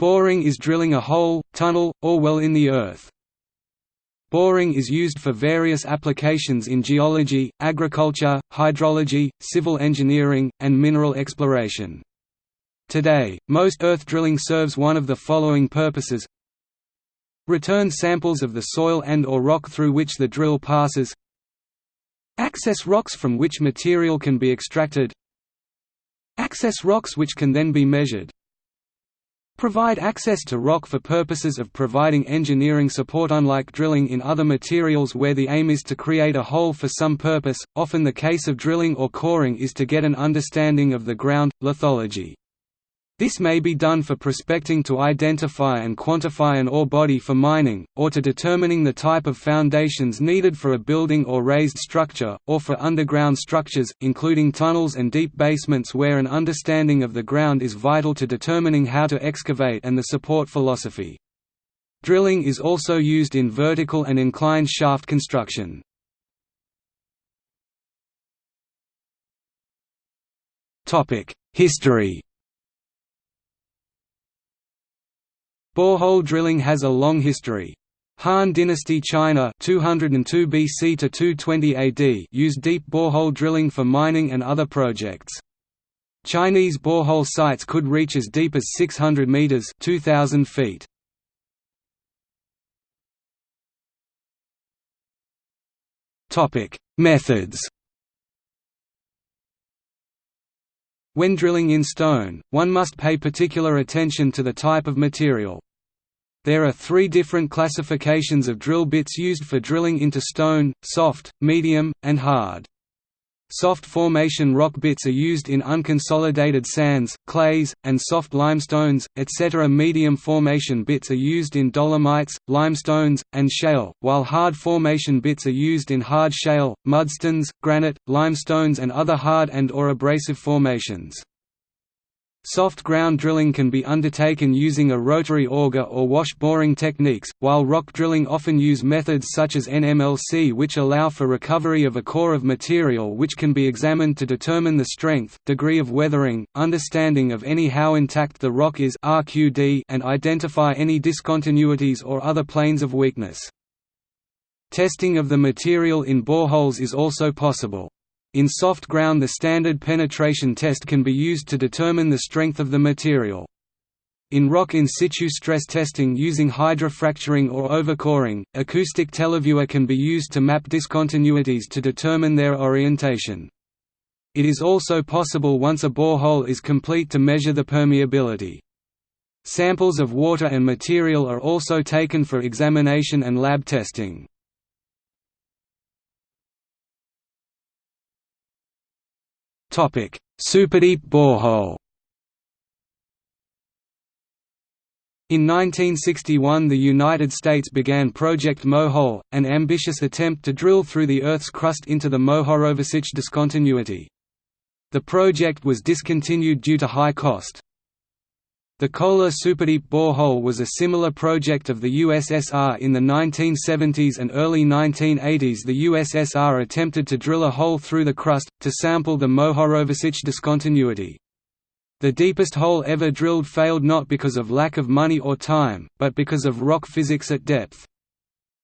Boring is drilling a hole, tunnel, or well in the earth. Boring is used for various applications in geology, agriculture, hydrology, civil engineering, and mineral exploration. Today, most earth drilling serves one of the following purposes Return samples of the soil and or rock through which the drill passes Access rocks from which material can be extracted Access rocks which can then be measured Provide access to rock for purposes of providing engineering support Unlike drilling in other materials where the aim is to create a hole for some purpose, often the case of drilling or coring is to get an understanding of the ground, lithology. This may be done for prospecting to identify and quantify an ore body for mining, or to determining the type of foundations needed for a building or raised structure, or for underground structures, including tunnels and deep basements where an understanding of the ground is vital to determining how to excavate and the support philosophy. Drilling is also used in vertical and inclined shaft construction. History Borehole drilling has a long history. Han Dynasty China 202 BC to 220 AD used deep borehole drilling for mining and other projects. Chinese borehole sites could reach as deep as 600 meters (2000 feet). Topic: Methods When drilling in stone, one must pay particular attention to the type of material. There are three different classifications of drill bits used for drilling into stone, soft, medium, and hard. Soft formation rock bits are used in unconsolidated sands, clays, and soft limestones, etc. Medium formation bits are used in dolomites, limestones, and shale, while hard formation bits are used in hard shale, mudstones, granite, limestones and other hard and or abrasive formations. Soft ground drilling can be undertaken using a rotary auger or wash boring techniques, while rock drilling often use methods such as NMLC which allow for recovery of a core of material which can be examined to determine the strength, degree of weathering, understanding of any how intact the rock is RQD and identify any discontinuities or other planes of weakness. Testing of the material in boreholes is also possible. In soft ground the standard penetration test can be used to determine the strength of the material. In rock in situ stress testing using hydrofracturing or overcoring, acoustic televiewer can be used to map discontinuities to determine their orientation. It is also possible once a borehole is complete to measure the permeability. Samples of water and material are also taken for examination and lab testing. Topic: Superdeep borehole. In 1961 the United States began Project Mohole, an ambitious attempt to drill through the Earth's crust into the Mohorovicic discontinuity. The project was discontinued due to high cost. The Kola Superdeep borehole was a similar project of the USSR in the 1970s and early 1980s the USSR attempted to drill a hole through the crust, to sample the Mohorovicic discontinuity. The deepest hole ever drilled failed not because of lack of money or time, but because of rock physics at depth.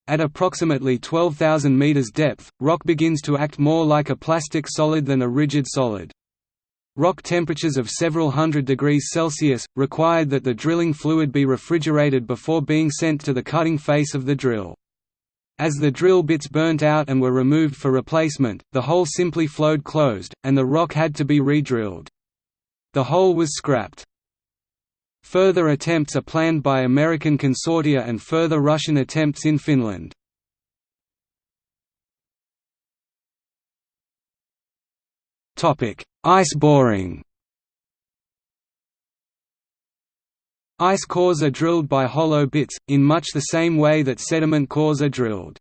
At approximately 12,000 meters depth, rock begins to act more like a plastic solid than a rigid solid. Rock temperatures of several hundred degrees Celsius, required that the drilling fluid be refrigerated before being sent to the cutting face of the drill. As the drill bits burnt out and were removed for replacement, the hole simply flowed closed, and the rock had to be re-drilled. The hole was scrapped. Further attempts are planned by American consortia and further Russian attempts in Finland. Ice boring Ice cores are drilled by hollow bits, in much the same way that sediment cores are drilled.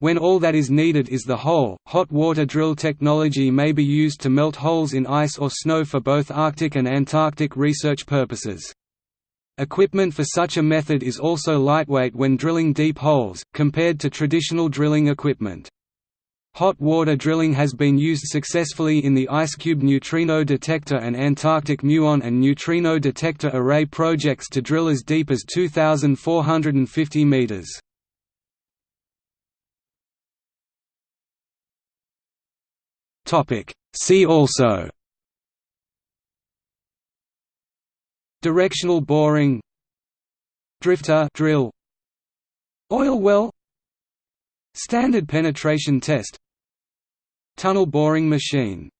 When all that is needed is the hole, hot water drill technology may be used to melt holes in ice or snow for both Arctic and Antarctic research purposes. Equipment for such a method is also lightweight when drilling deep holes, compared to traditional drilling equipment. Hot water drilling has been used successfully in the IceCube neutrino detector and Antarctic muon and neutrino detector array projects to drill as deep as 2,450 meters. See also. Directional boring. Drifter drill. Oil well. Standard penetration test Tunnel boring machine